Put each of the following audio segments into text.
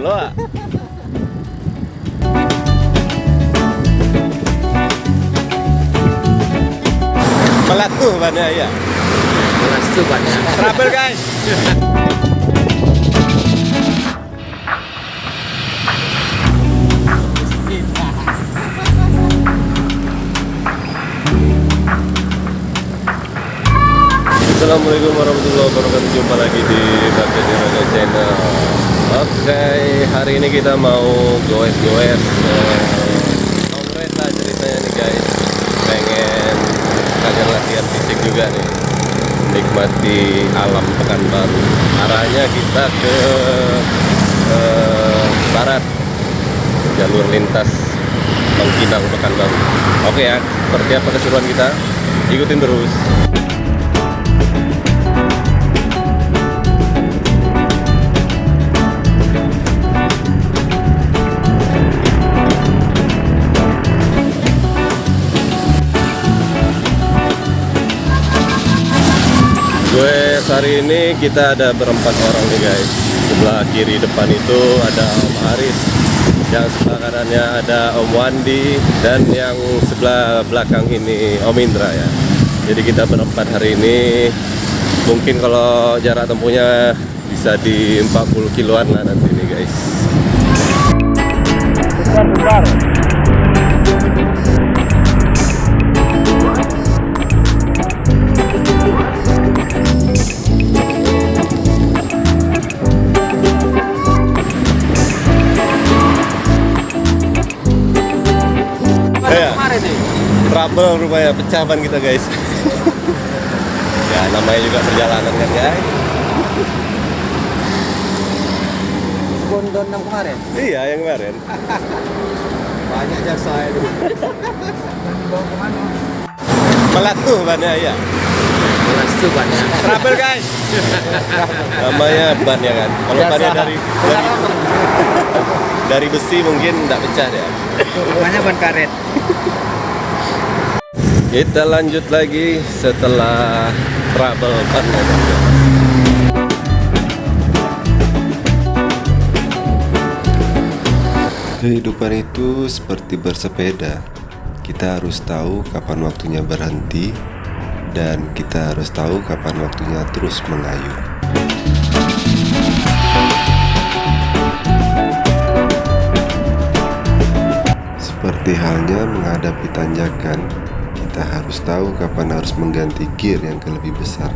lo ah. Melatuh bannya ya. Langsung banyak. Trouble guys. Assalamualaikum warahmatullahi wabarakatuh Jumpa lagi di Bapak Raga Channel Oke, hari ini kita mau goes-goes eh, Kongres lah ceritanya nih guys. Pengen sekalian latihan fisik juga nih. Nikmati alam Pekanbaru Arahnya kita ke eh, barat. Jalur lintas Bangkinang Pekanbaru Oke ya, seperti apa keseruan kita? Ikutin terus Gue hari ini kita ada berempat orang nih guys. Sebelah kiri depan itu ada Om Aris Yang sebelah kanannya ada Om Wandi Dan yang sebelah belakang ini Om Indra ya. Jadi kita berempat hari ini. Mungkin kalau jarak tempuhnya bisa di 40 kiloan lah nanti nih guys. Bentar, bentar. Trouble rupanya pecah ban kita guys Ya namanya juga perjalanan kan guys Bondon yang kemarin. Iya yang kemarin Banyak jasa itu. Bawa ke mana? Melatuh bannya ya Langsung banyak. Trouble guys Namanya ban ya kan Kalau bannya dari dari, dari besi mungkin nggak pecah ya Banyak ban karet. Kita lanjut lagi setelah trouble ban. Kehidupan itu seperti bersepeda. Kita harus tahu kapan waktunya berhenti dan kita harus tahu kapan waktunya terus mengayuh. Seperti halnya menghadapi tanjakan, kita harus tahu kapan harus mengganti gear yang lebih besar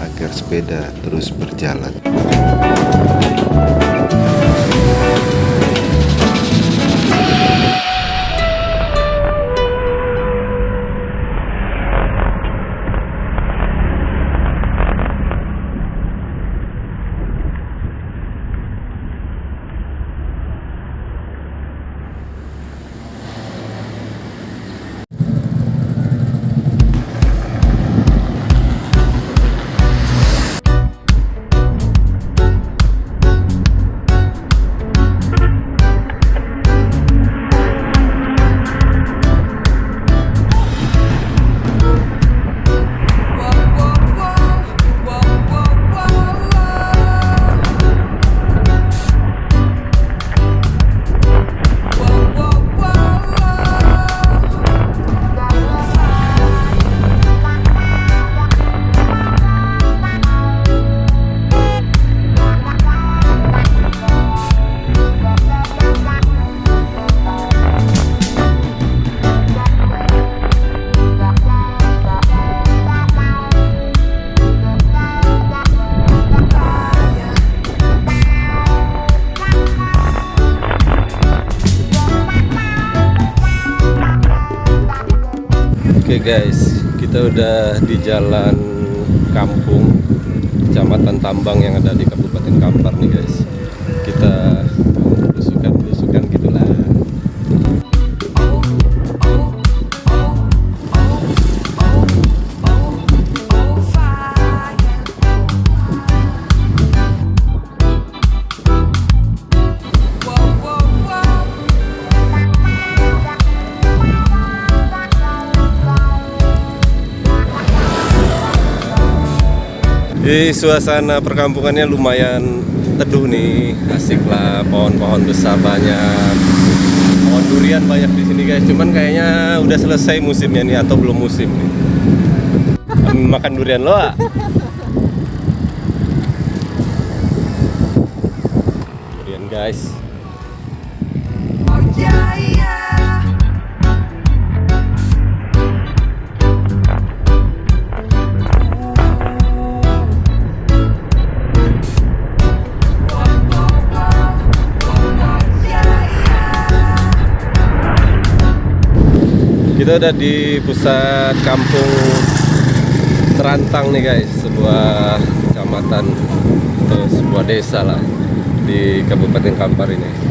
agar sepeda terus berjalan. Oke guys, kita udah di jalan kampung Kecamatan Tambang yang ada di Kabupaten Kampar nih guys. Di suasana perkampungannya lumayan teduh nih, asik lah. Pohon-pohon besar banyak. Pohon durian banyak di sini guys. Cuman kayaknya udah selesai musimnya nih atau belum musim nih. Makan durian lo ah? Durian guys. Kita udah di pusat kampung Terantang nih guys, sebuah kecamatan atau sebuah desa lah di Kabupaten Kampar ini.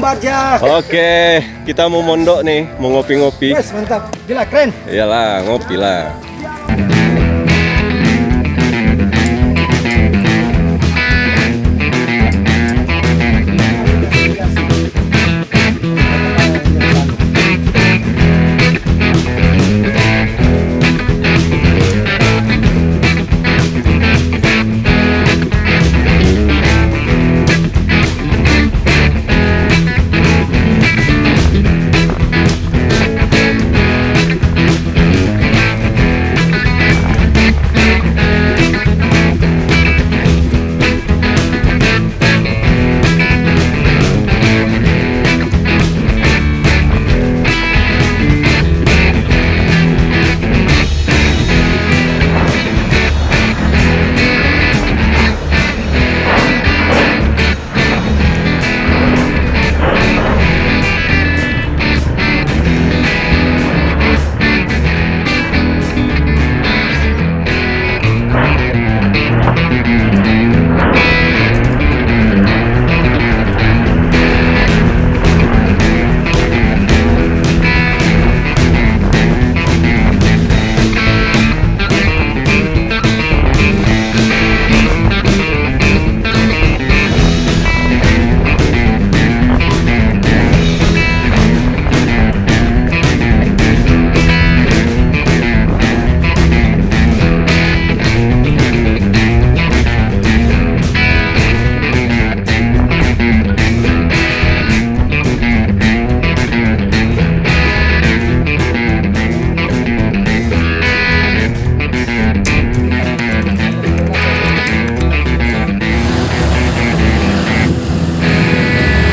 Oke Om Barja. Oke, kita mau mondok nih, mau ngopi-ngopi. Yes, mantap. Gila, keren. Iyalah, ngopi lah.